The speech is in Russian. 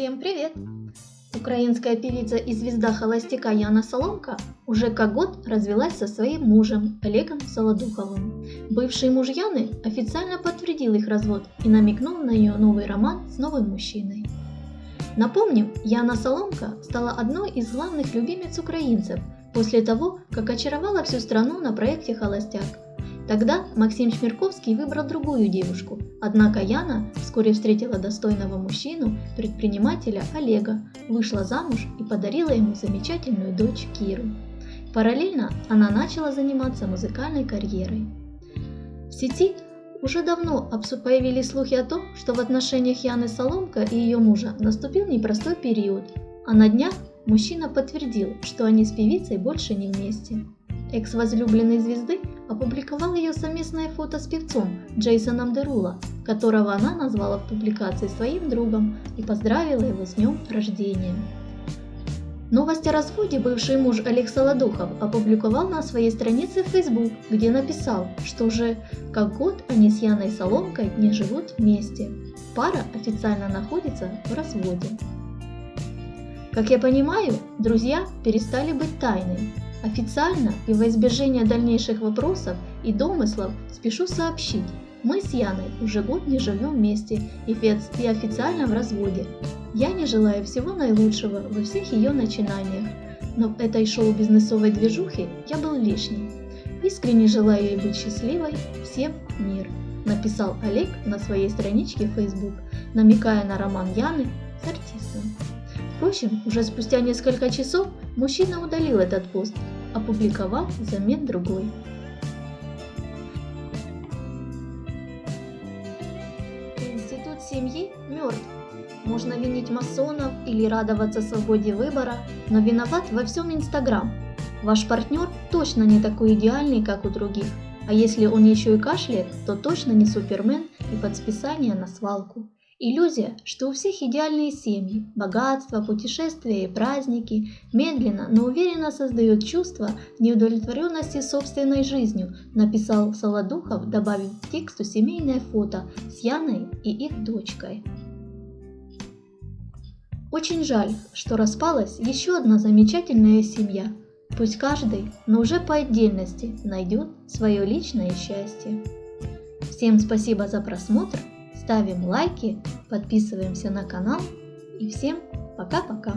Всем привет! Украинская певица и звезда холостяка Яна Соломка уже как год развелась со своим мужем Олегом Солодуховым. Бывший муж Яны официально подтвердил их развод и намекнул на ее новый роман с новым мужчиной. Напомним, Яна Соломка стала одной из главных любимец украинцев после того, как очаровала всю страну на проекте «Холостяк», Тогда Максим Чмирковский выбрал другую девушку, однако Яна вскоре встретила достойного мужчину, предпринимателя Олега, вышла замуж и подарила ему замечательную дочь Киру. Параллельно она начала заниматься музыкальной карьерой. В сети уже давно появились слухи о том, что в отношениях Яны Соломка и ее мужа наступил непростой период, а на днях мужчина подтвердил, что они с певицей больше не вместе. Экс-возлюбленной звезды опубликовал ее совместное фото с певцом Джейсоном Дерула, которого она назвала в публикации своим другом и поздравила его с днем рождения. Новость о разводе бывший муж Олег Солодухов опубликовал на своей странице в Facebook, где написал, что уже как год они с Яной Соломкой не живут вместе. Пара официально находится в разводе. Как я понимаю, друзья перестали быть тайной, Официально и во избежание дальнейших вопросов и домыслов спешу сообщить, мы с Яной уже год не живем вместе и официально в разводе. Я не желаю всего наилучшего во всех ее начинаниях, но в этой шоу-бизнесовой движухе я был лишний. Искренне желаю ей быть счастливой, всем мир, написал Олег на своей страничке Facebook, намекая на роман Яны с артистом. Впрочем, уже спустя несколько часов мужчина удалил этот пост, опубликовав взамен другой. Институт семьи мертв. Можно винить масонов или радоваться свободе выбора, но виноват во всем Инстаграм. Ваш партнер точно не такой идеальный, как у других. А если он еще и кашляет, то точно не супермен и под списание на свалку. Иллюзия, что у всех идеальные семьи, богатство, путешествия и праздники, медленно, но уверенно создает чувство неудовлетворенности собственной жизнью, написал Солодухов, добавив к тексту семейное фото с Яной и их дочкой. Очень жаль, что распалась еще одна замечательная семья. Пусть каждый, но уже по отдельности, найдет свое личное счастье. Всем спасибо за просмотр ставим лайки, подписываемся на канал и всем пока-пока!